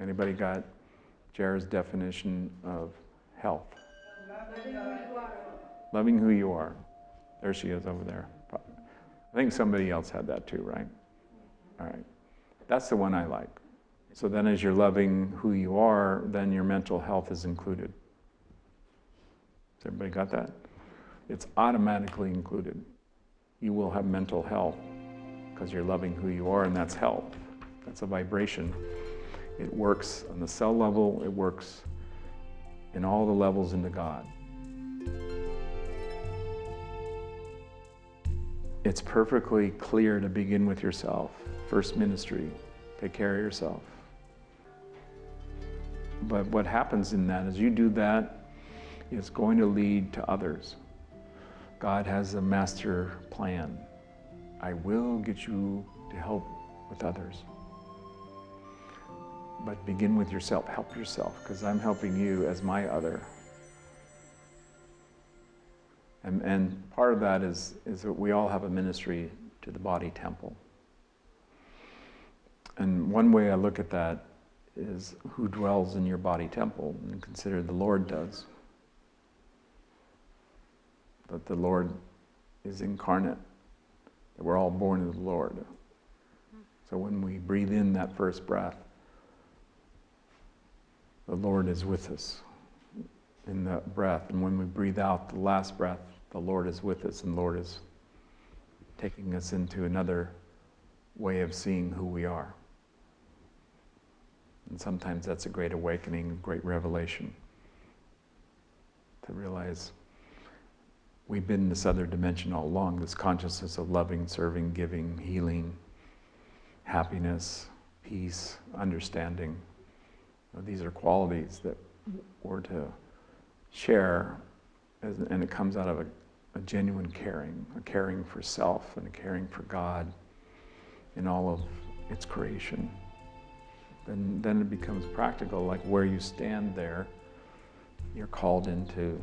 Anybody got Jared's definition of health? Loving who you are. There she is over there. I think somebody else had that too, right? All right. That's the one I like. So then, as you're loving who you are, then your mental health is included. Has everybody got that? It's automatically included. You will have mental health because you're loving who you are, and that's health. That's a vibration. It works on the cell level, it works in all the levels into God. It's perfectly clear to begin with yourself. First ministry, take care of yourself. But what happens in that is you do that, it's going to lead to others. God has a master plan. I will get you to help with others. But begin with yourself. Help yourself, because I'm helping you as my other. And, and part of that is, is that we all have a ministry to the body temple. And one way I look at that is who dwells in your body temple, and consider the Lord does. That the Lord is incarnate, that we're all born of the Lord. So when we breathe in that first breath, the Lord is with us in that breath. And when we breathe out the last breath, the Lord is with us, and the Lord is taking us into another way of seeing who we are. And sometimes that's a great awakening, a great revelation to realize we've been in this other dimension all along this consciousness of loving, serving, giving, healing, happiness, peace, understanding. These are qualities that we're to share, and it comes out of a, a genuine caring, a caring for self and a caring for God in all of its creation. And then it becomes practical, like where you stand there, you're called into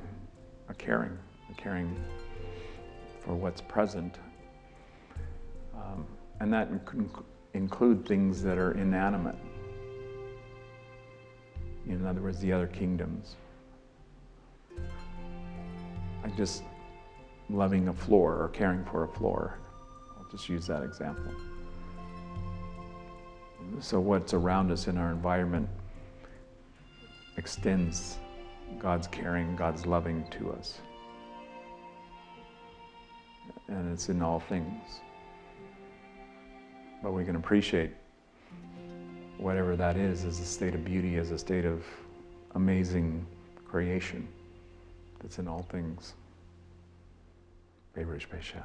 a caring, a caring for what's present. Um, and that can include things that are inanimate. In other words, the other kingdoms. Like just loving a floor or caring for a floor. I'll just use that example. So what's around us in our environment extends God's caring, God's loving to us. And it's in all things. But we can appreciate whatever that is is a state of beauty, is a state of amazing creation that's in all things. Baruch Bashan.